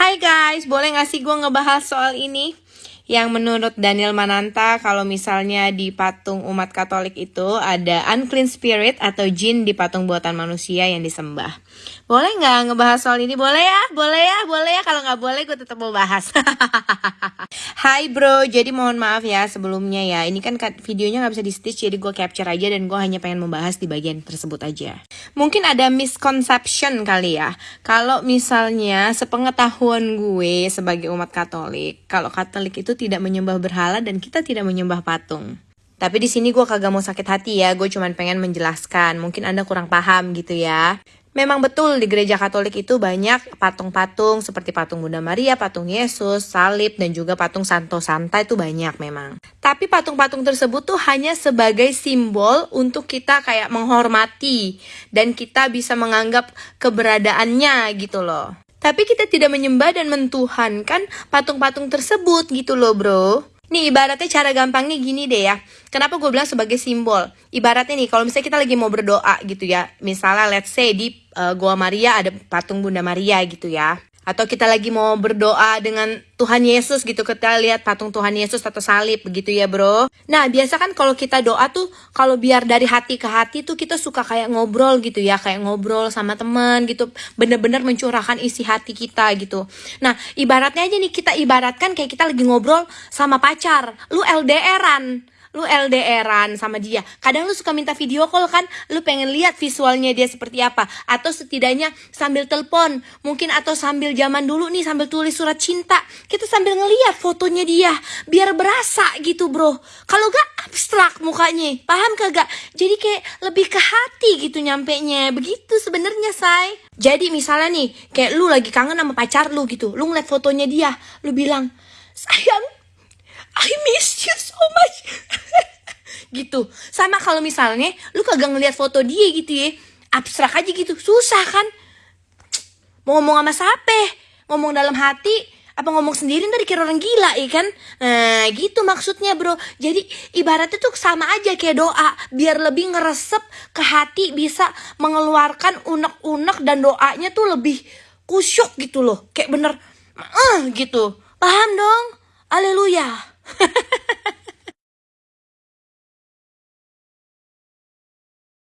Hai guys, boleh gak sih gue ngebahas soal ini? Yang menurut Daniel Mananta, kalau misalnya di patung umat Katolik itu ada unclean spirit atau jin di patung buatan manusia yang disembah. Boleh nggak ngebahas soal ini? Boleh ya, boleh ya, boleh ya. Kalau nggak boleh, gue tetap mau bahas. Hai bro, jadi mohon maaf ya sebelumnya ya. Ini kan videonya nggak bisa di stitch, jadi gue capture aja dan gue hanya pengen membahas di bagian tersebut aja. Mungkin ada misconception kali ya. Kalau misalnya sepengetahuan gue sebagai umat Katolik, kalau Katolik itu tidak menyembah berhala dan kita tidak menyembah patung. Tapi di sini gue kagak mau sakit hati ya, gue cuma pengen menjelaskan. Mungkin anda kurang paham gitu ya. Memang betul di gereja Katolik itu banyak patung-patung seperti patung Bunda Maria, patung Yesus, salib, dan juga patung Santo Santa itu banyak memang. Tapi patung-patung tersebut tuh hanya sebagai simbol untuk kita kayak menghormati dan kita bisa menganggap keberadaannya gitu loh. Tapi kita tidak menyembah dan mentuhankan patung-patung tersebut gitu loh bro. Nih ibaratnya cara gampangnya gini deh ya. Kenapa gue bilang sebagai simbol? Ibaratnya nih kalau misalnya kita lagi mau berdoa gitu ya. Misalnya let's say di uh, Goa Maria ada patung Bunda Maria gitu ya atau kita lagi mau berdoa dengan Tuhan Yesus gitu kita lihat patung Tuhan Yesus atau salib begitu ya bro. Nah biasa kan kalau kita doa tuh kalau biar dari hati ke hati tuh kita suka kayak ngobrol gitu ya kayak ngobrol sama teman gitu bener-bener mencurahkan isi hati kita gitu. Nah ibaratnya aja nih kita ibaratkan kayak kita lagi ngobrol sama pacar lu LDRan lu LDRan sama dia. Kadang lu suka minta video call kan lu pengen lihat visualnya dia seperti apa. Atau setidaknya sambil telepon mungkin atau sambil zaman dulu nih sambil tulis surat cinta. Kita sambil ngeliat fotonya dia biar berasa gitu bro. Kalau gak abstrak mukanya. Paham kagak jadi kayak lebih ke hati gitu nyampe nya begitu sebenarnya say jadi misalnya nih kayak lu lagi kangen sama pacar lu gitu. Lu ngeliat fotonya dia lu bilang sayang I miss you so gitu. Sama kalau misalnya lu kagak ngeliat foto dia gitu ya. Abstrak aja gitu. Susah kan? Mau ngomong sama siapa? Ngomong dalam hati? Apa ngomong sendiri? Ntar dikira orang gila ya kan? Nah gitu maksudnya bro. Jadi ibaratnya tuh sama aja kayak doa. Biar lebih ngeresep ke hati bisa mengeluarkan unek-unek dan doanya tuh lebih kusyuk gitu loh. Kayak bener uh, gitu. Paham dong? Haleluya